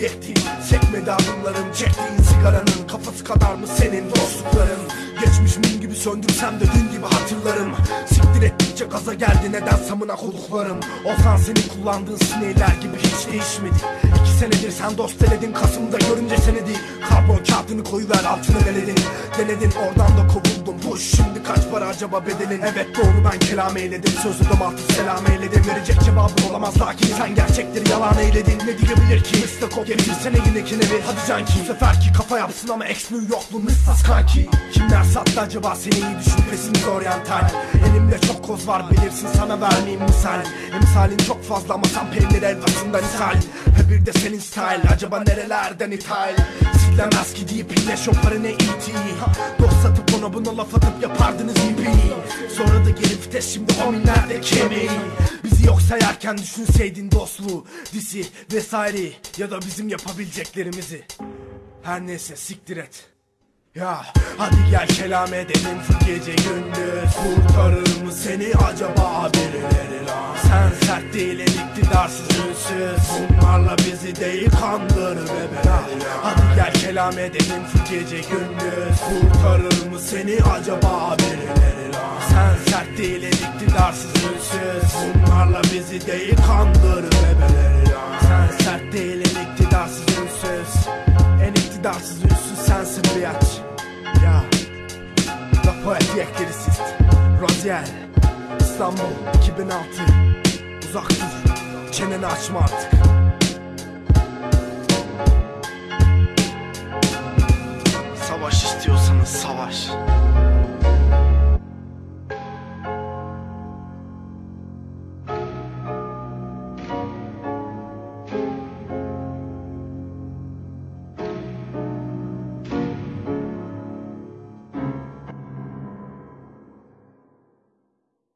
yettiğin Çekmedi adımların çektiğin sigaranın Kafası kadar mı senin dostlukların? Geçmiş mum gibi söndürsem de dün gibi hatırlarım. Siktir et ettikçe gaza geldi neden samına koduklarım Ozan senin kullandığın sinirler gibi hiç değişmedi. İki senedir sen dost eledin Kasım'da görünce seni değil. Karbon kağıdını koyuver altını deledin. Denedin oradan da kovuldun. Push şimdi kaç para acaba bedelin? Evet doğru ben kelam eyledim. Sözü domaltı selam eyledim. Verecek cevabı olamaz lakin sen gerçekleri yalan eyledin. Ne diyebilir ki? Mr. Kop getirsene yine evi Hadi canki bu seferki kafa yapsın ama ex New Yorklu Mrs. Kanki. Kimler sattı acaba seni iyi düşün pesimiz oryantal Elimde çok koz var bilirsin sana vermeyeyim misal. Emsalin çok fazla ama sen peynir helvasından ishal. He bir de senin style acaba nerelerden ithal? Siklemez ki deyip iyileş o para ne iti Dost satıp ona buna laf atıp yapardınız ipi Sonra da gelip vites şimdi hominlerde kemiği. Bizi yok sayarken düşünseydin dostluğu Disi vesaire ya da bizim yapabileceklerimizi. Her neyse siktir et. Ya hadi gel kelam edelim şu gece gündüz. mı seni acaba birileri lan? Sen sert değilin iktidarsız ünsüz Bunlarla bizi değil kandırır bebeler Hadi gel kelam edelim şu gece gündüz. Kurtarır mı seni acaba birileri lan? Sen sert değilin iktidarsız ünsüz Bunlarla bizi değil kandırır bebeleri lan Sen sert değilin iktidarsız ünsüz En iktidarsız ünsüz sensin biatch ya. La Poet Yeklerist Rozier İstanbul 2006 Uzak dur çeneni açma artık. Savaş istiyorsanız savaş.